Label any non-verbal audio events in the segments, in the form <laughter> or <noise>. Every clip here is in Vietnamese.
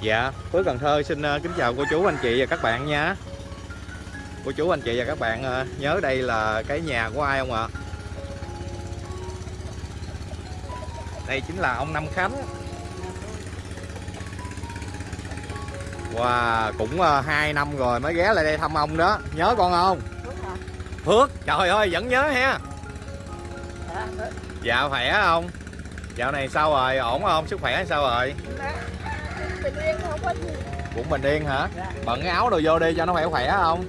Dạ, Phước Cần Thơ xin ờ, kính chào cô chú anh chị và các bạn nha. Cô chú anh chị và các bạn ờ, nhớ đây là cái nhà của ai không ạ? Đây chính là ông Năm Khánh. Wow, cũng ờ, 2 năm rồi mới ghé lại đây thăm ông đó. Nhớ con không? Phước, trời ơi vẫn nhớ ha. Dạ khỏe không? Dạo này sao rồi? Ổn không? Sức khỏe sao rồi? Dạ bình yên không có gì Cũng bình yên hả? Dạ. Bận cái áo đồ vô đi cho nó khỏe khỏe không?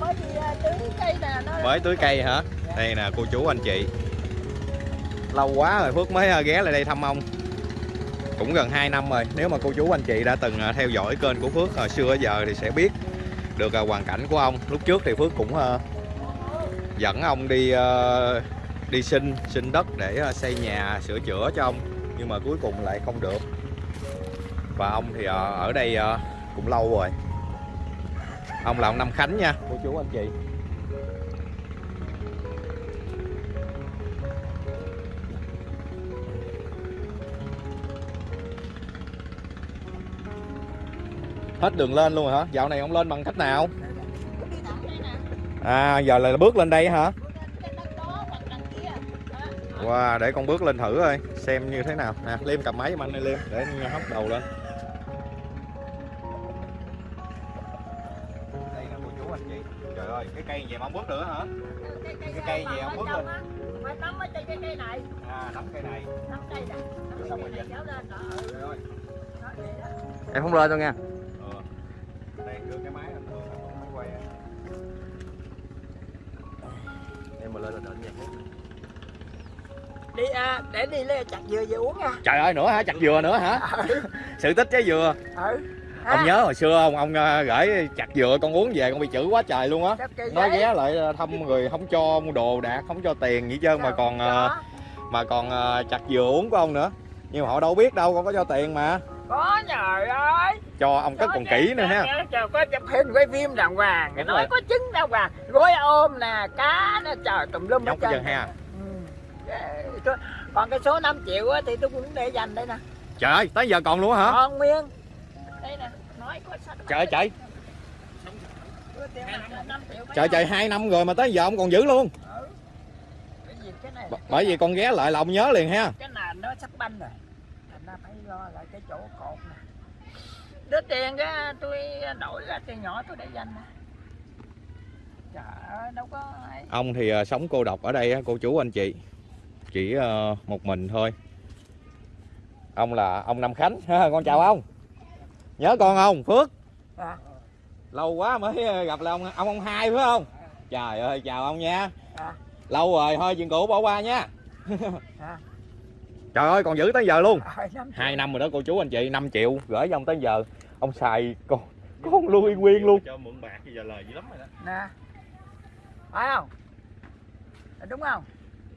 Mới tưới cây nè Mới tưới cây hả? Đây nè, cô chú anh chị Lâu quá rồi, Phước mới ờ, ghé lại đây thăm ông Cũng gần 2 năm rồi, Nếu mà cô chú anh chị đã từng ờ, theo dõi kênh của Phước hồi xưa giờ thì sẽ biết được hoàn cảnh của ông Lúc trước thì Phước cũng dẫn ông đi đi xin xin đất để xây nhà, sửa chữa cho ông nhưng mà cuối cùng lại không được. Và ông thì ờ, ở đây ờ, cũng lâu rồi. Ông là ông Năm Khánh nha. Cô chú anh chị. Hết đường lên luôn rồi hả? Dạo này ông lên bằng cách nào? Đi thẳng đây nè. À giờ là bước lên đây hả Wow, để con bước lên thử coi xem như thế nào. Nè liêm cầm máy giùm anh đi liêm. Để anh hóc đầu lên. Đây nè cô chú anh chị. Trời ơi cái cây gì mà không bước nữa hả? Cái cây, Cái cây gì mà ông bước á, phải nắm ở trên cái cây này. À nắm cây này. Nắm cây nắm Xong cây rồi này kéo lên đó. Ừ, trời ơi vậy đó. em không lên đâu nha ờ đây đưa cái máy anh thường máy quay. Em mà lên là đợi nha đi à, để đi lên chặt dừa về uống nha. Trời ơi nữa hả? Chặt dừa nữa hả? Sự tích trái dừa. Ừ. Ông nhớ hồi xưa không ông ờ, gửi chặt dừa con uống về con bị chửi quá trời luôn á. Nói ghé lại thăm người không cho mua đồ đạc không cho tiền gì trơn mà còn ờ, Có. mà còn chặt dừa uống của ông nữa. Nhưng mà họ đâu biết đâu con có cho tiền mà. Có trời ơi. Cho ông cất còn kỹ nữa ha. Trời có chụp hình quay phim đàng hoàng. Nói rồi. có trứng đàng hoàng. Gối ôm nè cá nè trời tùm lum hết trơn. ha. Ừ. còn cái số 5 triệu á thì tôi cũng để dành đây nè. Trời ơi tới giờ còn luôn hả? Còn nguyên đây nè nói có trời ơi trời Tôi tiền mặt là 5 triệu mấy trời trời hai năm rồi mà tới giờ ông còn giữ luôn. Ừ. Gì cái này bởi vì con ghé lại là ông nhớ liền ha. Cái nền nó sắp banh rồi. Thành ra phải lo lại cái chỗ cột nè. Đứa tiền cái tôi đổi ra tiền nhỏ tôi để dành nè. Trời ơi đâu có ông thì ờ, sống cô độc ở đây cô chú anh chị chỉ ờ, một mình thôi. Ông là ông Năm Khánh ha, con chào ông. Nhớ con không Phước? À, lâu quá mới ờ, gặp là ông ông ông hai phải không? Trời ơi chào ông nha. À, lâu rồi thôi chuyện cũ bỏ qua nha. À. trời ơi còn giữ tới giờ luôn. Triệu. hai năm rồi đó cô chú anh chị 5 triệu gửi cho ông tới giờ. Ông xài con con luôn yên nguyên luôn. Cho mượn bạc giờ lời dữ lắm rồi đó. Nè phải không? Đúng không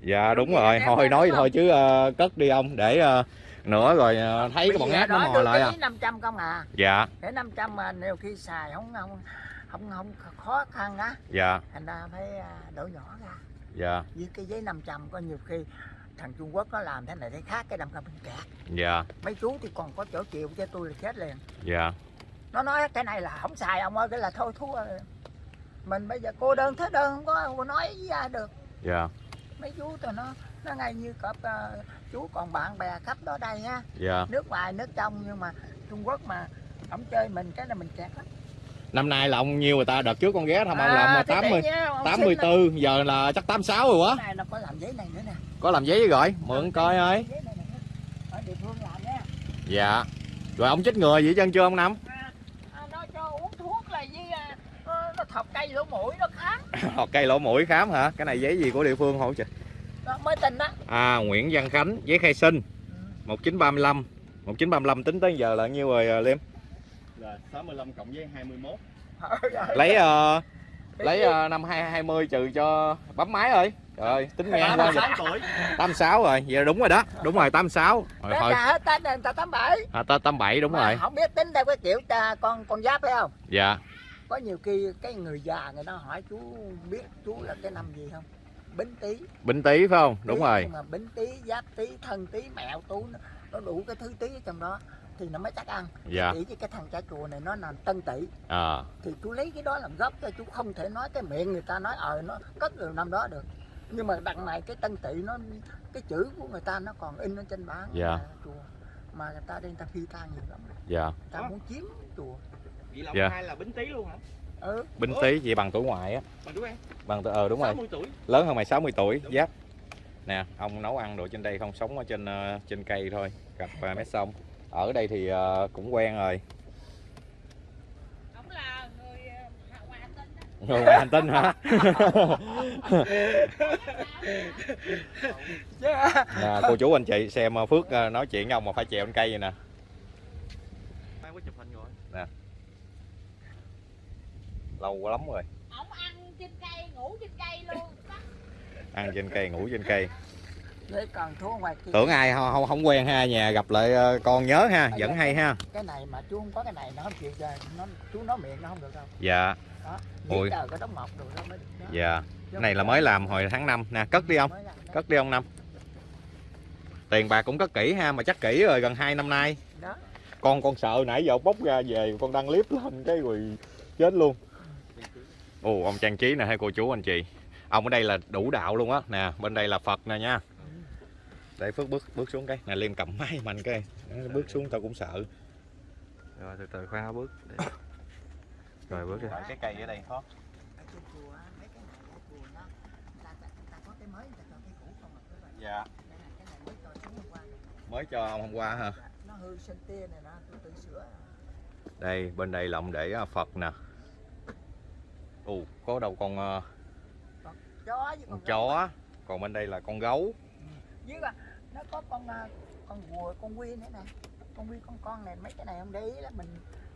dạ đúng rồi thôi nói thôi chứ ờ, cất đi ông để ờ, nữa rồi ờ, thấy cái bọn ác nó mò lại à. ký 500 không à. Dạ. Để 500 mà nhiều khi xài không không không không khó khăn á. Dạ. Thành ra phải đổi nhỏ ra. Dạ. Với cái giấy 500 có nhiều khi thằng Trung Quốc nó làm thế này thế khác cái đâm ra mình kẹt dạ. Mấy chú thì còn có chỗ chịu cho tôi là chết liền. Dạ. Nó nói cái này là không xài ông ơi cái là thôi thua. Mình bây giờ cô đơn thế đơn không có nói với ai được. Dạ mấy chú tụi nó nó ngay như cọp ờ, chú còn bạn bè khắp đó đây ha. Dạ. Nước ngoài nước trong nhưng mà Trung Quốc mà ông chơi mình cái là mình kẹt lắm. Năm nay là ông nhiêu người ta? Đợt trước con ghé thăm ông là ông À, thì 80 để nhá, ông xin 84 giờ là chắc 86 rồi quá. Này nó có làm giấy này nữa nè. Có làm giấy với gọi mượn coi ơi. giấy này nè. Ở địa phương làm nha. Dạ. Rồi ông chích ngừa gì chân chưa ông năm? À, à, nó cho uống thuốc là với à, nó, nó thọc cây lỗ mũi nó khám. <laughs> Hoặc cây lỗ mũi khám hả? Cái này giấy gì của địa phương hỗ trợ nó mới tin đó à Nguyễn Văn Khánh giấy khai sinh ừ. 1935 1935 tính tới giờ là nhiêu rồi à, Liêm? Là 65 cộng với 21 <laughs> lấy ờ, lấy ờ, năm 2020 trừ cho bấm máy ơi trời ơi tính giờ 86 tuổi. 86 rồi vậy là đúng rồi đó đúng rồi 86 rồi thôi. ta tám bảy. À, tới 87 đúng Mà rồi. Không biết tính theo cái kiểu ta, con con giáp phải không? Dạ. Có nhiều khi cái người già người ta hỏi chú biết chú là cái năm gì không bính tý. Bính Tý phải không? Đúng Tý, rồi. nhưng mà bính tý giáp tý thân tý mẹo tú nó đủ cái thứ tí ở trong đó thì nó mới chắc ăn. Dạ. Chỉ chứ cái thằng chả chùa này nó làm tân tỷ à. Thì chú lấy cái đó làm gốc cho chú không thể nói cái miệng người ta nói ờ nó cất từ năm đó được. Nhưng mà đằng này cái tân tỷ nó cái chữ của người ta nó còn in ở trên bán Dạ. là chùa. Mà người ta đi người ta phi tang nhiều lắm. Dạ. Người ta muốn chiếm chùa. Vậy là Dạ. hai là bính tí luôn hả? Ừ. Binh tý vậy bằng tuổi ngoại á. Bằng bằng ờ đúng rồi. 60 tuổi. lớn hơn mày 60 tuổi giáp. Nè ông nấu ăn đồ trên đây không sống ở trên ờ, trên cây thôi gặp uh, mé sông. Ở đây thì ờ, cũng quen rồi. Ông là người ờ, ngoài hành tinh hả? <laughs> Nè cô chú anh chị xem ờ, phước ờ, nói chuyện với ông mà phải trèo trên cây vậy nè Mai có chụp hình rồi. Lâu lắm rồi. Ông ăn trên cây, ngủ trên cây luôn. <laughs> ăn trên cây ngủ trên cây. Lấy còn thua ngoài kia. Tưởng ai không không, quen ha nhà gặp lại ờ, con nhớ ha vẫn hay ha. Cái này mà chú không có cái này nó không chịu chơi nó chú nói miệng nó không được đâu. Dạ. Đó Ôi. cái đóng mọc rồi đó mới được đó. dạ. Cái này là mới làm hồi tháng 5 nè cất đi ông cất đi ông năm. Tiền bạc cũng cất kỹ ha mà chắc kỹ rồi gần 2 năm nay. Đó. Con con sợ nãy giờ bốc ra về con đăng clip lên cái rồi chết luôn ồ ông trang trí nè hai cô chú anh chị. Ông ở đây là đủ đạo luôn á. Nè bên đây là phật nè nha. Để phước bước bước xuống cái nè liêm cầm máy mạnh cái Nó bước xuống tao cũng sợ. Rồi từ từ khoan bước. Rồi bước đi. cái cây ở đây khó. Dạ. Mới cho ông hôm qua hả? Nó hư sinh tia này nó tôi tự sửa. Đây bên đây là ông để à, phật nè ồ có đâu con ờ, chó với con con chó còn bên đây là con gấu. Dưới là nó có con à, con rùa con quy nữa nè. Con quy con con này mấy cái này không để ý là mình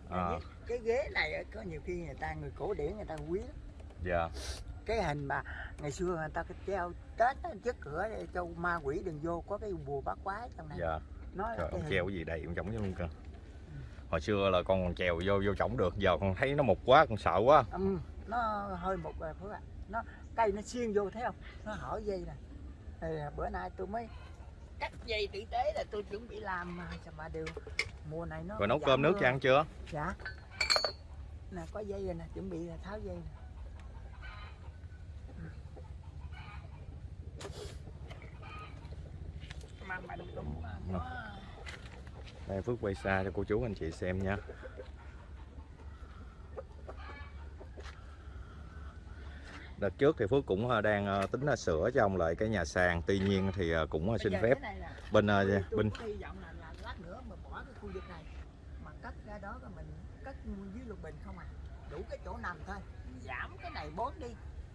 À. cái- ghế này có nhiều khi người ta người cổ điển người ta quý lắm. dạ. Cái hình mà ngày xưa người ta cái treo tết trước cửa để cho ma quỷ đừng vô có cái bùa bát quái trong này. Dạ. Nó Trời, ông hình. treo cái gì đầy ông trống luôn cơ hồi xưa là con còn trèo vô vô trống được giờ con thấy nó mục quá con sợ quá. Ừ, nó hơi một rồi phước ạ. Nó cây nó xiên vô thấy không? Nó hở dây nè. Thì à, bữa nay tôi mới cắt dây tử tế là tôi chuẩn bị làm mà mà đều mùa này nó rồi nấu cơm nước cho ăn chưa? Dạ. Nè có dây rồi nè chuẩn bị là tháo dây nè. Cũng à, có đây phước quay xa cho cô chú anh chị xem nha đợt trước thì phước cũng ờ, đang ờ, tính là sửa cho ông lại cái nhà sàn. Tuy nhiên thì ờ, cũng ờ, xin phép bên ờ, bên đó mình cất dưới lục bình không à. Đủ cái chỗ nằm thôi. Giảm cái này bớt đi.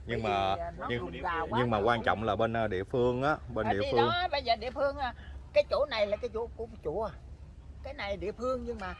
Nhưng mà nhưng- nhưng mà quan trọng là bên ờ, địa phương á bên À, địa phương đó bây giờ địa phương cái chỗ này là cái chỗ của chùa. Cái này địa phương nhưng mà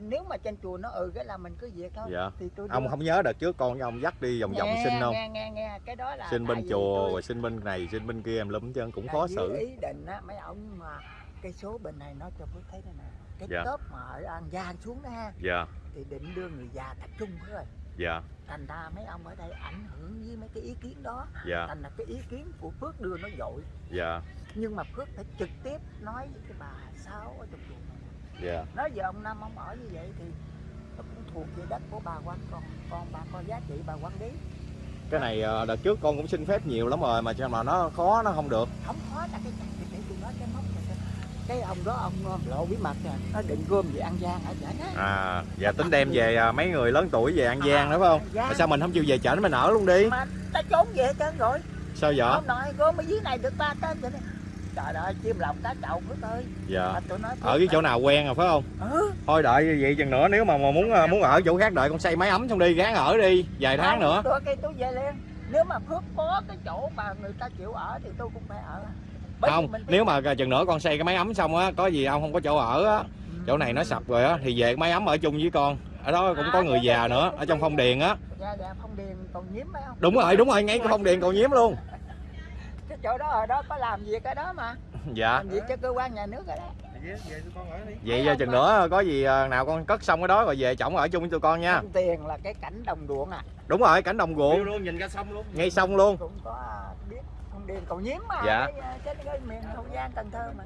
nếu mà trên chùa nó ừ cái là mình cứ việc thôi. Dạ. Thì tôi ông đưa. không nhớ đợt trước con với ông dắt đi vòng vòng xin không? nghe nghe nghe. Cái đó là xin tại bên chùa tôi- rồi xin bên này xin bên kia em lum chân cũng là khó xử. ý định á mấy ông mà cái số bên này nó cho phước thấy đây nè cái Dạ. top mà ở an giang xuống đó ha dạ. thì định đưa người già tập trung rồi. Dạ. Thành ra mấy ông ở đây ảnh hưởng với mấy cái ý kiến đó. Dạ. Thành là cái ý kiến của phước đưa nó dội. Dạ. Nhưng mà phước phải trực tiếp nói với cái bà sáu ở trong chùa. Dạ. Nói giờ ông năm ông ở như vậy thì nó cũng thuộc về đất của bà quan con con bà con giá trị bà quản lý. Cái này ờ, đợt trước con cũng xin phép nhiều lắm rồi mà cho mà nó khó nó không được. Không khó là cái để tôi nói cái này coi. cái ông đó ông ờ, lộ bí mật nè nó định gom về an giang ở chợ à dạ tính đem về à, mấy người lớn tuổi về an giang À, đúng không? An Giang. mà sao mình không chịu về chợ mình ở luôn đi? Mà ta trốn về trơn rồi. Sao vậy? Ông nội gom ở dưới này được ba tên vậy trời ơi chim lòng cá chậu phước ơi dạ. Tôi nói ở cái chỗ nào quen rồi phải không? Ừ. Thôi đợi vậy chừng nữa nếu mà mà muốn à, muốn ở chỗ khác đợi con xây máy ấm xong đi gán ở đi vài tháng Không, nữa. tôi cái tôi về liền nếu mà phước có cái chỗ mà người ta chịu ở thì tôi cũng phải ở. Bởi không nếu mà chừng nữa con xây cái máy ấm xong á có gì ông không có chỗ ở á. Chỗ này nó sập rồi á thì về cái máy ấm ở chung với con. Ở đó cũng có người già nữa ở trong phong điền á. dạ dạ phong điền còn nhiễm phải không? Đúng rồi đúng rồi ngay cái phong điền còn nhiễm luôn chỗ đó ở đó có làm việc ở đó mà. Dạ. Làm việc cho cơ quan nhà nước ở đó. Về về tụi con ở đi. vậy giờ chừng nữa có gì à, nào con cất xong cái đó rồi về chổng ở chung với tụi con nha. Phong tiền là cái cảnh đồng ruộng à. Đúng rồi cảnh đồng ruộng. Luôn nhìn ra sông luôn. ngay sông luôn. Cũng có biết phong điền cầu nhiếm mà Dạ. cái, cái, cái miền hậu giang cần thơ mà.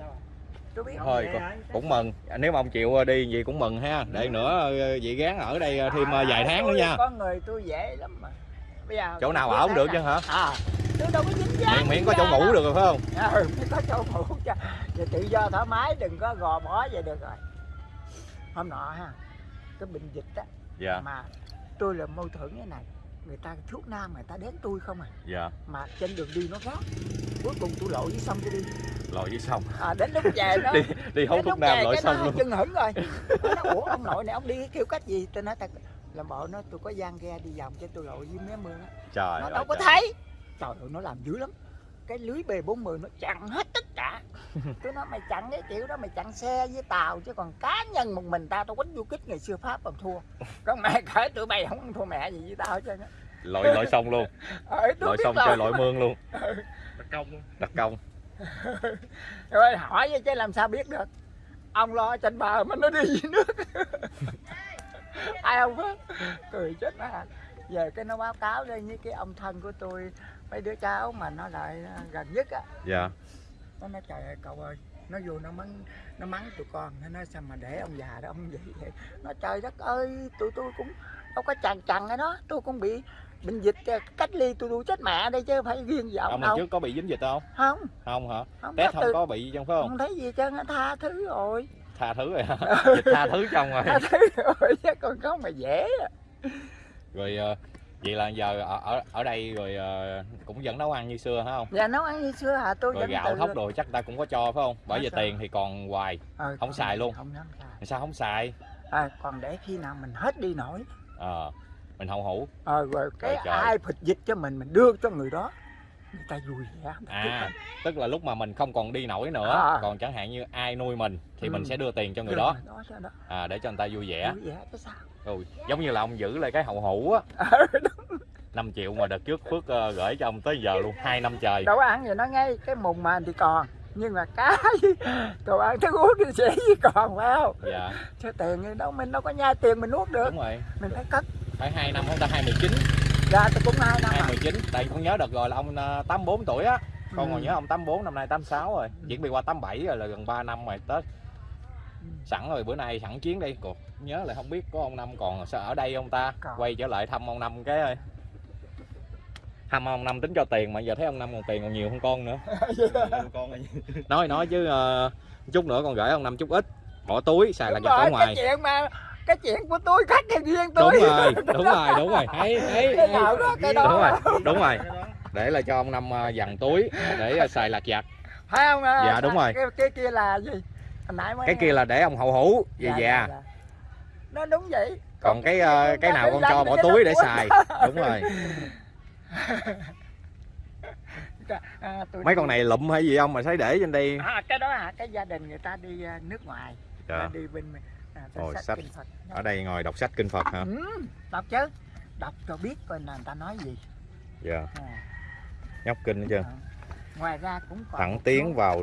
Tôi biết thôi con- cũng mừng. Nếu mà ông chịu ờ, đi gì cũng mừng ha. Để nữa ờ, chị gán ở đây ờ, thêm ờ, vài tháng nữa nha. con người tôi dễ lắm mà bây giờ chỗ nào ở không được chứ hả? À tôi đâu có dính dáng miễn miễn có chỗ ngủ đâu. được rồi phải không? Ừ, mới có chỗ ngủ cho giờ tự do thoải mái đừng có gò bó vậy được rồi. Hôm nọ ha cái bệnh dịch á dạ. mà tôi là mâu thuẫn cái này. Người ta thuốc nam người ta đến tôi không à. Dạ. Mà trên đường đi nó gắt cuối cùng tôi lội dưới sông tôi đi. Lội dưới sông à, đến lúc về nó <laughs> đi đi đến thuốc nam lội sông luôn. chân hững rồi. <laughs> Nó ủa ông nội này ông đi kiểu cách gì? Tôi nói thật làm bộ nó tôi có gian ghe đi vòng cho tôi lội dưới mé mương á. Trời nó ơi, đâu có trời. thấy. Trời ơi nó làm dữ lắm. Cái lưới B40 nó chặn hết tất cả. <laughs> Tôi nói mày chặn cái kiểu đó mày chặn xe với tàu chứ còn cá nhân một mình tao tao quýnh du kích ngày xưa pháp còn thua. Còn mày <laughs> kể tụi bay không thua mẹ gì với tao hết trơn á. Lội lội sông luôn. <laughs> Ờ, tôi lội rồi. chơi lội mương luôn. Đặc công đặc công. Rồi hỏi vậy chứ làm sao biết được. Ông lo trên bờ mà nó đi dưới nước <laughs> ai không biết. Cười chết má. Về cái nó báo cáo đây với cái ông thân của tôi mấy đứa cháu mà nó lại à, gần nhất á. Dạ. Nó nói trời ơi cậu ơi nó vô nó mắng nó mắng tụi con nó nói sao mà để ông già đó ông vậy? Vậy nó trời đất ơi tụi tôi cũng đâu có chằn chằn cái đó tôi cũng bị bệnh dịch à, cách ly tôi tôi chết mẹ đây chứ phải riêng gì ông, ông đâu. trước có bị dính dịch không? Không. Không hả? Không test không từ- có bị trong phải không? Không thấy gì chứ nó tha thứ rồi tha thứ rồi hả? <laughs> Dịch tha thứ trong rồi. Tha thứ rồi chứ còn không mà dễ à. rồi ờ, vậy là giờ ở ở, ở đây rồi ờ, cũng vẫn nấu ăn như xưa hả không dạ nấu ăn như xưa hả? Tôi rồi gạo thóc đồ chắc ta cũng có cho phải không? Bởi Có vì tiền thì còn hoài Ờ, không xài luôn. không dám xài. Sao không xài? À, còn để khi nào mình hết đi nổi. Ờ mình hậu hủ. Ờ, rồi cái trời. ai phịch dịch cho mình mình đưa cho người đó người ta vui vẻ à tức là lúc mà mình không còn đi nổi nữa À. còn chẳng hạn như ai nuôi mình thì mình Ừ. sẽ đưa tiền cho người đó. đó à, để cho người ta vui vẻ. Vui vẻ cái sao? Ừ, giống như là ông giữ lại cái hậu hủ á. Ờ, 5 triệu mà đợt trước Phước ờ, gửi cho ông tới giờ luôn hai năm trời. Đâu có ăn gì nó ngay cái mùng màn thì còn nhưng mà cá <laughs> đồ ăn thức uống thì sẽ gì còn phải không? Dạ. Chứ tiền thì đâu mình đâu có nhai tiền mình nuốt được. Đúng rồi. Mình phải cất. Phải hai năm không ta hai mười chín ra tôi cũng hai năm hai à. mười chín tại con nhớ đợt rồi là ông ờ, tám bốn tuổi á con Ừ. còn nhớ ông 84 năm nay 86 rồi Ừ. chuyển bị qua 87 rồi là gần 3 năm rồi Tết Ừ. sẵn rồi bữa nay sẵn chuyến đi cuộc nhớ lại không biết có ông Năm còn sao ở đây ông ta Còn. quay trở lại thăm ông Năm cái ơi thăm ông Năm tính cho tiền mà giờ thấy ông Năm còn tiền còn nhiều hơn con nữa <laughs> nói nói chứ ờ, chút nữa con gửi ông Năm chút ít bỏ túi xài là Đúng giặt ở rồi, ngoài cái chuyện mà cái chuyện của tôi khác cái riêng tôi đúng rồi <laughs> đúng rồi đúng rồi. Thấy thấy cái nào đó cái đó. Đúng rồi đúng rồi. Để là cho ông Năm ờ, dằn túi để ờ, xài lặt vặt phải không à? Dạ, đúng rồi. cái, cái kia là gì? Hồi nãy mới cái kia là để ông hậu hủ về Dạ, già. dạ, dạ. nó đúng vậy. Còn cái ờ, cái nào con cho bỏ túi để xài. <laughs> Đúng rồi. À, tôi mấy con này lụm hay gì không mà thấy để trên đây? À, cái đó hả? Cái gia đình người ta đi nước ngoài. Dạ. đi bên à, Ôi, sách sách. ở đây ngồi đọc sách kinh Phật hả? Ừ, đọc chứ. Đọc cho biết coi là người ta nói gì. Dạ. À, nhóc kinh hết chưa? À. ngoài ra cũng còn thẳng tiến số- vào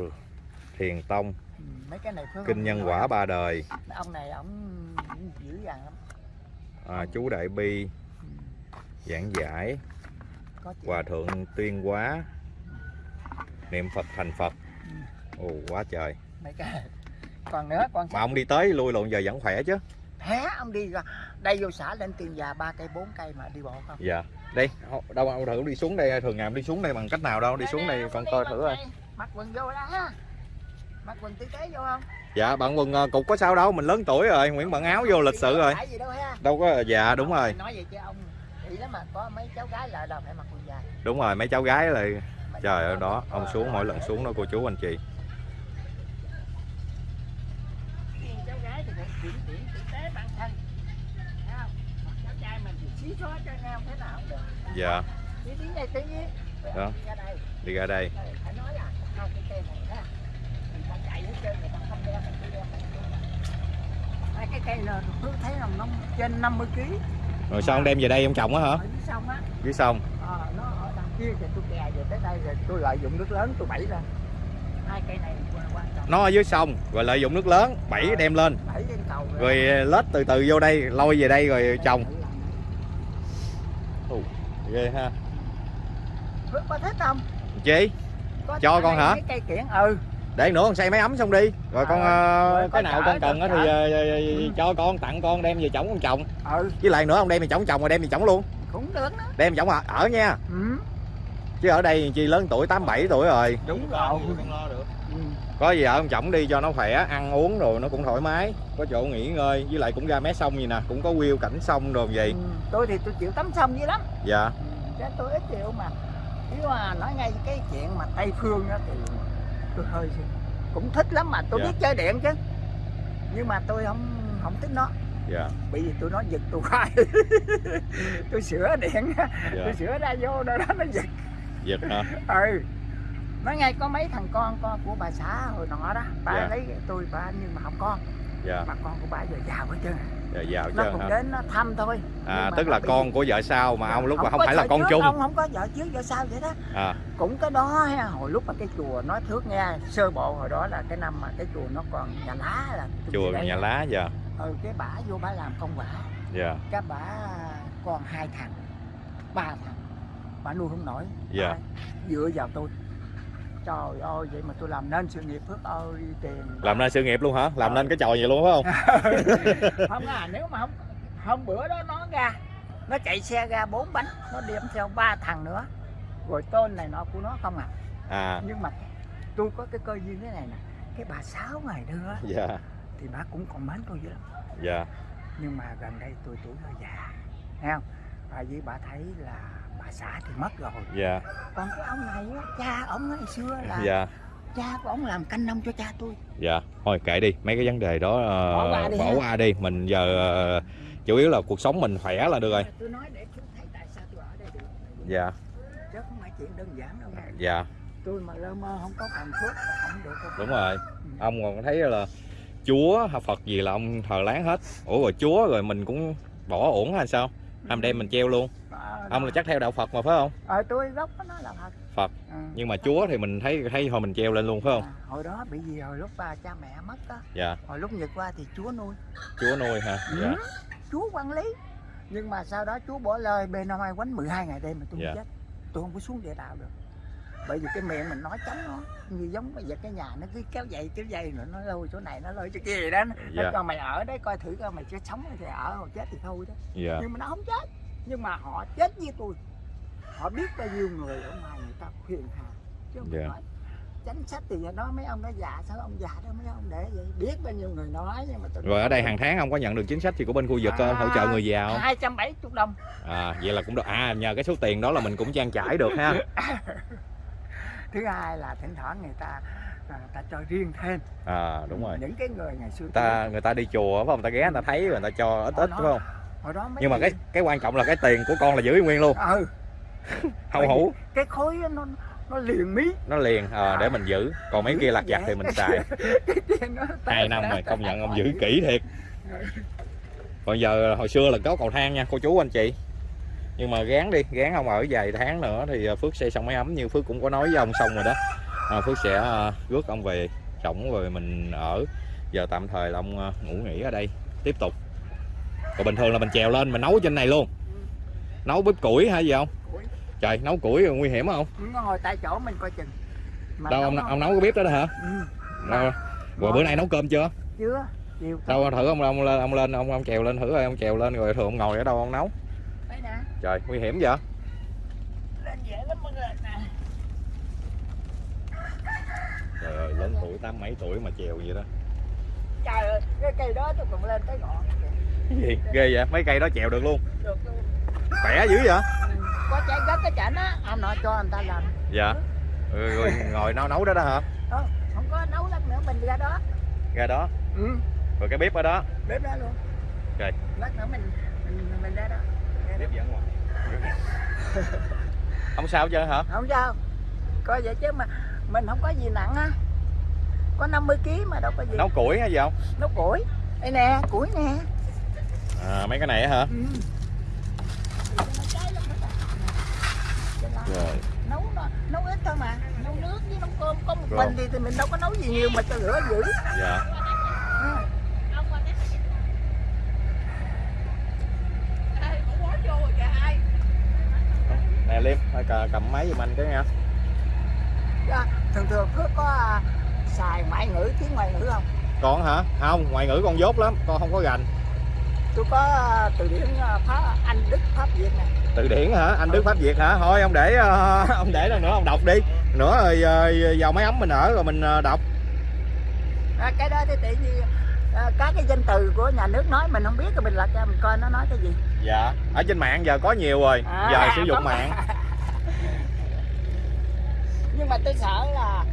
thiền tông. Ừ, mấy cái này kinh nhân nói. quả ba đời. Ông này ông dữ dằn lắm. À, chú đại bi ừ, giảng giải. Hòa thượng tuyên hóa. Niệm phật thành phật. Ừ. ồ quá trời. Mấy cái còn nữa còn mà ông đi tới lui lộn giờ vẫn khỏe chứ. Hé ông đi ra. Đây vô xã lên tiền già ba cây bốn cây mà đi bộ không? Dạ. Đây đâu ông thử đi xuống đây thường ngày ông đi xuống đây bằng cách nào đâu đi xuống đây con coi thử coi. mặc quần vô đó ha. Mặc quần tử tế vô không? Dạ bạn quần ờ, cục có sao đâu mình lớn tuổi rồi nguyễn bận áo vô lịch sự rồi. đâu có dạ đúng rồi. nói vậy chứ ông nghĩ lắm mà có mấy cháu gái lại đâu phải mặc quần dài. Đúng rồi mấy cháu gái là trời ơi đó ông xuống mỗi lần xuống đó cô chú anh chị riêng cháu gái thì phải kiểm điểm tử tế bản thân Thấy không cháu trai mình thì xí xóa cho nhau thế nào cũng được dạ. Đi tí này tí nhé Đó. đi ra đây. Đi ra đây phải nói là không cái cây này đó người ta chạy hết trơn người ta không đeo mình cứ đeo mình cái cây là tôi thấy là nó trên 50 kg rồi sao ông đem về đây ông trồng á hả? Dưới sông. Á dưới sông ờ, nó ở đằng kia thì tôi kè về tới đây rồi tôi lợi dụng nước lớn tôi bẫy ra nó ở dưới sông rồi lợi dụng nước lớn bẫy đem lên. rồi. Lết từ từ vô đây lôi về đây rồi trồng. Ghê ha. Có thích không chị có Cho con hả? mấy cây kiển ừ. Để nữa con xây máy ấm xong đi. Rồi con Ờ, ờ, cái nào con cần thì ờ, ờ, Ừ. cho con tặng con đem về trồng con trồng ừ. Với lại nữa ông đem về trồng trồng rồi đem về trồng luôn. Cũng được đó. Đem trồng ở, ở nha. Ừ chứ ở đây chi lớn tuổi tám bảy tuổi rồi. Đúng rồi ừ. có gì ở ông chồng đi cho nó khỏe ăn uống rồi nó cũng thoải mái. Có chỗ nghỉ ngơi với lại cũng ra mé sông gì nè cũng có view cảnh sông rồi vậy Ừ, tôi thì tôi chịu tắm sông dữ lắm. Dạ. Chứ tôi ít chịu mà. Nếu mà nói ngay cái chuyện mà tây phương đó thì tôi hơi cũng thích lắm mà tôi Dạ. biết chơi điện chứ. Nhưng mà tôi không không thích nó. Dạ. Bởi vì tôi nó giật tôi <laughs> khoai. Tôi sửa điện dạ. tôi sửa ra vô đó nó giật giật hả? <laughs> Ừ. Nói ngay có mấy thằng con con của bà xã hồi nọ đó bà Dạ. lấy tôi bà nhưng mà không con. Dạ. Mà con của bà giờ giàu hết trơn dạ giàu nó chứ cũng hả? đến nó thăm thôi. À tức là bị- con của vợ sau mà ông lúc mà không phải là con trước, chung? ông không có vợ trước vợ sau vậy đó. À. Cũng cái đó ha, hồi lúc mà cái chùa nói thước nghe sơ bộ hồi đó là cái năm mà cái chùa nó còn nhà lá là chùa nhà đó. lá dạ ừ cái bả vô bả làm công quả. Dạ. Cái bả còn hai thằng ba thằng bả nuôi không nổi Dạ. Bả dựa vào tôi. Trời ơi vậy mà tôi làm nên sự nghiệp phước ơi tiền làm nên sự nghiệp luôn hả? Làm Ờ. nên cái trò gì luôn phải không? <laughs> Không à nếu mà không hôm bữa đó nó ra nó chạy xe ra bốn bánh nó đem theo ba thằng nữa. Rồi tên này nọ của nó không à. À. Nhưng mà tôi có cái cơ duyên thế này nè cái bà sáu ngày nữa dạ. thì bà cũng còn mến tôi dữ lắm. Dạ. Nhưng mà gần đây tôi tuổi hơi già thấy không? Và vì bà thấy là bà xã thì mất rồi. Dạ. Còn cái ông này á, cha ông ngày xưa là dạ. cha của ông làm canh nông cho cha tôi. Dạ. Thôi kệ đi mấy cái vấn đề đó ờ, Bỏ qua đi bỏ ha. qua đi. Mình giờ ờ, chủ yếu là cuộc sống mình khỏe là được rồi. Tôi nói để chú thấy tại sao tôi ở đây được. Dạ. Chứ không phải chuyện đơn giản đâu nha. Dạ. Tôi mà lơ mơ không có phần phước là không được đâu. đúng rồi. Ông còn thấy là chúa hay phật gì là ông thờ láng hết. Ủa rồi chúa rồi mình cũng bỏ uổng hay sao ông đem mình treo luôn. Ờ, ông là chắc theo đạo phật mà phải không? Ờ tôi gốc nó là Phật. Phật. Ừ. nhưng mà chúa thì mình thấy thấy thôi mình treo lên luôn phải không? À, hồi đó bị gì hồi lúc ba cha mẹ mất á. Dạ. Hồi lúc nhật qua thì chúa nuôi. Chúa nuôi hả? Dạ. Ừ, chúa quản lý. Nhưng mà sau đó chúa bỏ lời bên năm ai quánh 12 ngày đêm mà tôi Dạ. chết. Tôi không có xuống địa đạo được bởi vì cái miệng mình nói chống nó như giống bây giờ cái nhà nó cứ kéo dậy kéo dây rồi nó lôi chỗ này nó lôi chỗ kia vậy đó. Nó Dạ. cho mày ở đấy coi thử coi mày sẽ sống thì ở hoặc chết thì thôi đó. Dạ. Nhưng mà nó không chết. Nhưng mà họ chết với tôi. Họ biết bao nhiêu người ở ngoài người ta khuyên hà. Chứ không phải Dạ. nói. Chính sách thì đó mấy ông nói già sao ông già đó mấy ông để vậy? Biết bao nhiêu người nói nhưng mà tôi rồi ở đây hàng tháng ông có nhận được chính sách gì của bên khu vực À. hỗ trợ người già không? Hai trăm bảy chục đồng. À vậy là cũng được. À nhờ cái số tiền đó là mình cũng trang trải được ha <laughs> thứ hai là thỉnh thoảng người ta à, ta cho riêng thêm. À đúng rồi. Những cái người ngày xưa người ta người ta đi chùa phải không? Người ta ghé người ta thấy rồi người ta cho ít ít phải không? hồi đó mấy nhưng mà cái cái quan trọng là cái tiền của con là giữ nguyên luôn. Ừ. <laughs> Không hủ. cái khối nó nó liền mí. Nó liền à, để mình giữ. Còn mấy kia lặt vặt thì mình xài. <laughs> Hai năm rồi công nhận ông giữ kỹ thiệt. Còn giờ hồi xưa là có cầu thang nha cô chú anh chị nhưng mà gán đi gán ông ở vài tháng nữa thì à, phước xây xong máy ấm. Như phước cũng có nói với ông xong rồi đó. À, phước sẽ à, rước ông về trỏng rồi mình ở. Giờ tạm thời là ông à, ngủ nghỉ ở đây. Tiếp tục. Còn bình thường là mình trèo lên mình nấu trên này luôn. Nấu bếp củi hay gì không Củi. trời nấu củi nguy hiểm không ngồi tại chỗ mình coi chừng. Mà đâu ông, nấu- ông nấu cái bếp đó đó hả? Ừ. đâu? Rồi bữa nay nấu cơm chưa? Chưa đâu thử ông ông lên ông lên ông ông trèo lên thử coi ông trèo lên rồi thường ông ngồi ở đâu ông nấu trời nguy hiểm vậy? Lên dễ lắm mọi người nè trời ơi lớn tuổi tám mấy tuổi mà trèo vậy đó. Trời ơi cái cây đó tôi còn lên tới ngọn gì? Ghê vậy? Mấy cây đó trèo được luôn. Được luôn. Khỏe dữ vậy? Ừ, có trái đất cái chảnh á anh nói cho anh ta làm. Dạ. Rồi, rồi ngồi nấu nấu đó đó hả? Ờ, không có nấu lắm nữa mình ra đó. Ra đó? Ừ. Rồi cái bếp ở đó? Bếp ra luôn. Rồi. lát nữa mình mình mình ra đó Bếp dẫn ngoài không sao chứ hả? Không sao. Coi vậy chứ mà mình không có gì nặng á. Có 50 kg mà đâu có gì. Nấu củi hay gì không? Nấu củi. Đây nè củi nè. À, mấy cái này hả? Ừ. rồi. nấu nấu ít thôi mà. Nấu nước với nấu cơm. Có một Rồi. mình thì, thì mình đâu có nấu gì nhiều mà cho lửa dữ. Dạ. Ừ. Ông qua đây. Ê, ủa vô rồi kìa ai? nè liêm thôi cầm máy giùm anh cái nha. Dạ, thường thường cứ có à, xài ngoại ngữ tiếng ngoại ngữ không? Con hả? Không ngoại ngữ con dốt lắm con không có gành tôi có ờ, từ điển ờ, pháp anh đức pháp việt nè. Từ điển hả? Anh đức pháp việt hả? Thôi ông để ờ, <laughs> ông để lần nữa ông đọc đi. Nữa rồi ờ, vào máy ấm mình ở rồi mình ờ, đọc. À, cái đó thì tự nhiên ờ, các cái danh từ của nhà nước nói mình không biết rồi mình lật ra mình coi nó nói cái gì dạ. Ở trên mạng giờ có nhiều rồi. À, giờ sử dụng mạng. <laughs> Nhưng mà tôi sợ là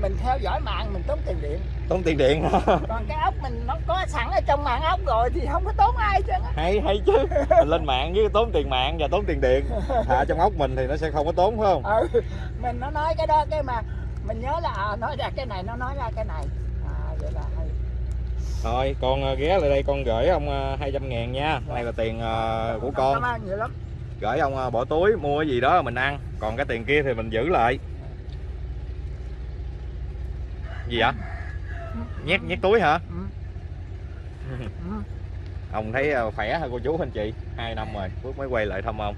mình theo dõi mạng mình tốn tiền điện. Tốn tiền điện <laughs> còn cái ốc mình nó có sẵn ở trong mạng ốc rồi thì không có tốn ai chứ. Hay hay chứ. Mình lên mạng với tốn tiền mạng và tốn tiền điện. À, <laughs> trong ốc mình thì nó sẽ không có tốn phải không? Ừ mình nó nói cái đó cái mà mình nhớ là à, nói ra cái này nó nói ra cái này. À vậy là thôi con ờ, ghé lại đây con gửi ông ờ, 200 ngàn nha. Này là tiền ờ, của con. Gửi ông ờ, bỏ túi mua cái gì đó mình ăn. Còn cái tiền kia thì mình giữ lại. Gì vậy? Nhét nhét túi hả? Ừ. <laughs> Ừ. ông thấy ờ, khỏe hả cô chú anh chị? Hai năm rồi phước mới quay lại thăm ông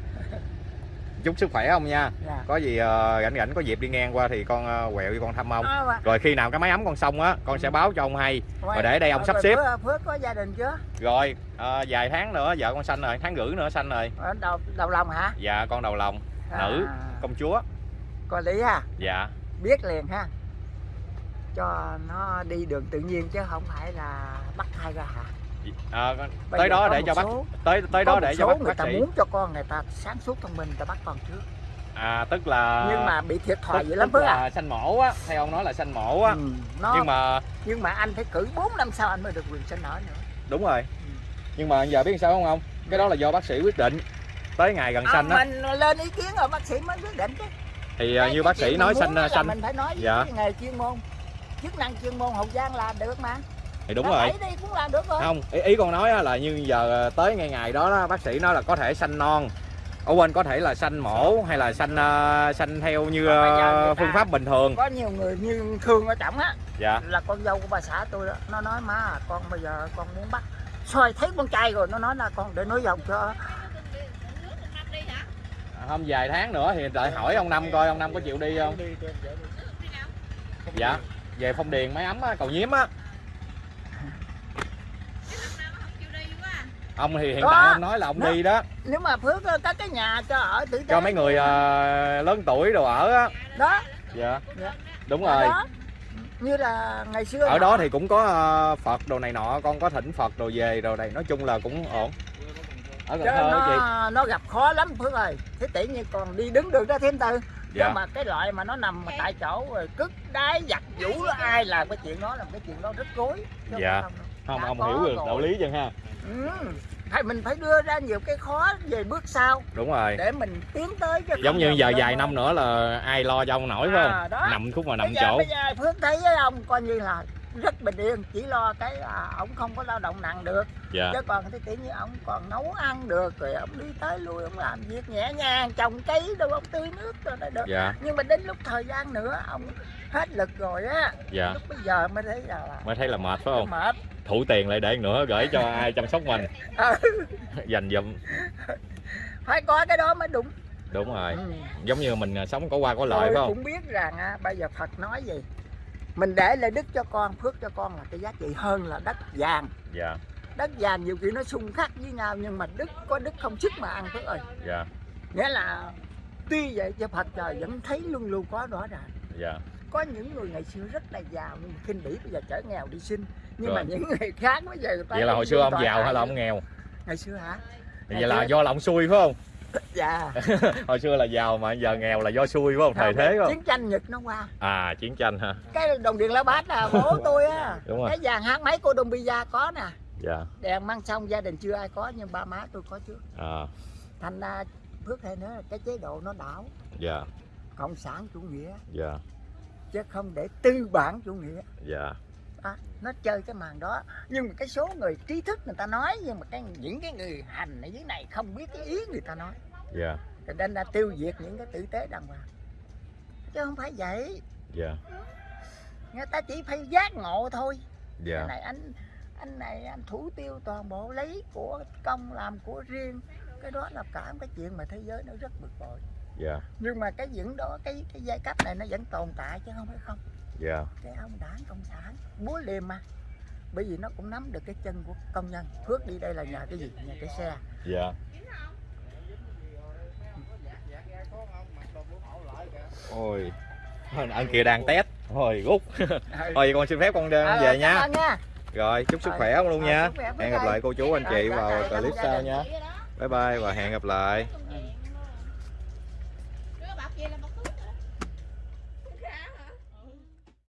chúc sức khỏe ông nha. Dạ. có gì ờ, rảnh rảnh có dịp đi ngang qua thì con ờ, quẹo đi con thăm ông. À, mà- rồi khi nào cái máy ấm con xong á con sẽ báo cho ông hay. Rồi, để đây ông rồi sắp xếp. Phước, Phước có gia đình chưa? Rồi ờ, vài tháng nữa vợ con sanh rồi tháng rưỡi nữa sanh rồi. Đầu đầu lòng hả? Dạ con đầu lòng nữ à, công chúa. Có lý ha. Dạ. Biết liền ha. Cho nó đi đường tự nhiên chứ không phải là bắt thai ra hả Bây tới đó để cho bác số- tới tới đó để cho bác người bác ta sĩ. muốn cho con người ta sáng suốt thông minh người ta bắt con trước. À tức là nhưng mà bị thiệt thòi dữ lắm tức Phước à. là sanh mổ á theo ông nói là sanh mổ á. Ừ, nó, nhưng mà nhưng mà anh phải cử 4 năm sau anh mới được quyền sinh nở nữa. Đúng rồi. Nhưng mà giờ biết sao không ông? Cái đó là do bác sĩ quyết định. Tới ngày gần à, sanh á. mình lên ý kiến rồi bác sĩ mới quyết định chứ. Thì ờ, Cái- như bác sĩ nói sanh là sanh mình phải nói với Dạ. nghề chuyên môn. Chức năng chuyên môn hậu giang là được mà thì đúng rồi. đẩy đi cũng làm được rồi. Không ý, ý con nói là như giờ tới ngày ngày đó, đó bác sĩ nói là có thể sanh non. Ở quên có thể là sanh mổ hay là sanh sanh theo như ờ, phương pháp bình thường. có nhiều người như thương ở trọng á dạ. là con dâu của bà xã tôi đó nó nói má con bây giờ con muốn bắt. Soi thấy con trai rồi nó nói là con để nối dòng cho không vài tháng nữa thì đợi hỏi ông năm coi ông năm có chịu đi không? Dạ về phong điền máy ấm á, cầu nhiếm á ông thì hiện Đó. tại ông nói là ông Nó- đi đó. Nếu mà phước ờ, có cái nhà cho ở tử tế cho mấy người ờ, lớn tuổi đồ ở á. Đó. Dạ. Dạ. đúng rồi. đó. Như là ngày xưa ở đó thì cũng có ờ, phật đồ này nọ con có thỉnh phật đồ về đồ này nói chung là cũng ổn. Ở cần thơ á chị. nó, nó gặp khó lắm Phước ơi. Thế tỷ như còn đi đứng được đó thêm tư Dạ. Nhưng mà cái loại mà nó nằm mà tại chỗ rồi Cất đáy giặt vũ đó ai làm cái chuyện đó là cái chuyện đó rất Chứ Dạ. không không ông có hiểu được đạo lý chân ha? Ừ. Phải mình phải đưa ra nhiều cái khó về bước sau đúng rồi. Để mình tiến tới chứ giống như giờ vài năm nữa là ai lo cho ông nổi phải À, không? đó. nằm khúc mà nằm bây giờ, chỗ. bây giờ Phước thấy với ông coi như là rất bình yên chỉ lo cái à, ông không có lao động nặng được. Dạ. Chứ còn cái kiểu như ông còn nấu ăn được rồi ông đi tới lui ông làm việc nhẹ nhàng trồng cây đâu ông tưới nước rồi đó được. Dạ. Nhưng mà đến lúc thời gian nữa ông hết lực rồi á. Dạ. Lúc bây giờ mới thấy là, là mới thấy là mệt phải không? mệt thủ tiền lại để nữa gửi cho ai chăm sóc mình. Ừ, dành dụm. Phải có cái đó mới đúng. Đúng rồi. Ừ. giống như mình à, sống có qua có lợi tôi phải không? cũng biết rằng á, bây giờ Phật nói gì? Mình để lại đức cho con phước cho con là cái giá trị hơn là đất vàng. Dạ. Đất vàng nhiều khi nó xung khắc với nhau nhưng mà đức có đức không sức mà ăn phước ơi. Dạ. Nghĩa là tuy vậy cho Phật trời vẫn thấy luôn luôn có rõ ràng dạ. Có những người ngày xưa rất là giàu nhưng mà khinh bỉ bây giờ trở nghèo đi sinh nhưng Rồi. mà những người khác bây giờ vậy là hồi xưa ông giàu hay là ông nghèo? Ngày xưa hả? Vậy là do là ông xui phải không? <laughs> Dạ. <laughs> Hồi xưa là giàu mà giờ nghèo là do xui phải không? Thời thế không? chiến tranh nhật nó qua. À chiến tranh ha cái đồng điện lá bát là bố <laughs> tôi á. Đúng rồi. cái vàng hát máy cô đông pizza có nè. Dạ. Đèn mang xong gia đình chưa ai có nhưng ba má tôi có trước. À. Thành ra phước hay nữa cái chế độ nó đảo. Dạ. Cộng sản chủ nghĩa. Dạ. Chứ không để tư bản chủ nghĩa. Dạ à, nó chơi cái màn đó. Nhưng mà cái số người trí thức người ta nói nhưng mà cái những cái người hành ở dưới này không biết cái ý người ta nói. Dạ. Cho nên là tiêu diệt những cái tử tế đàng hoàng. Chứ không phải vậy. Dạ. Người ta chỉ phải giác ngộ thôi. Dạ. Cái này anh anh này anh thủ tiêu toàn bộ lấy của công làm của riêng. Cái đó là cả một cái chuyện mà thế giới nó rất bực bội. Dạ. Nhưng mà cái những đó cái cái giai cấp này nó vẫn tồn tại chứ không phải không dạ. Cái ông đảng cộng sản búa liềm mà. Bởi vì nó cũng nắm được cái chân của công nhân. Phước đi đây là nhờ cái gì? Nhờ cái xe. Dạ. Ôi. Anh kia đang test. Thôi rút. <laughs> Thôi con xin phép con đem Ờ, về cảm nha. nha. Rồi chúc sức khỏe ông luôn nha. hẹn gặp lại cô chú anh chị vào clip sau nha. Bye bye và hẹn gặp lại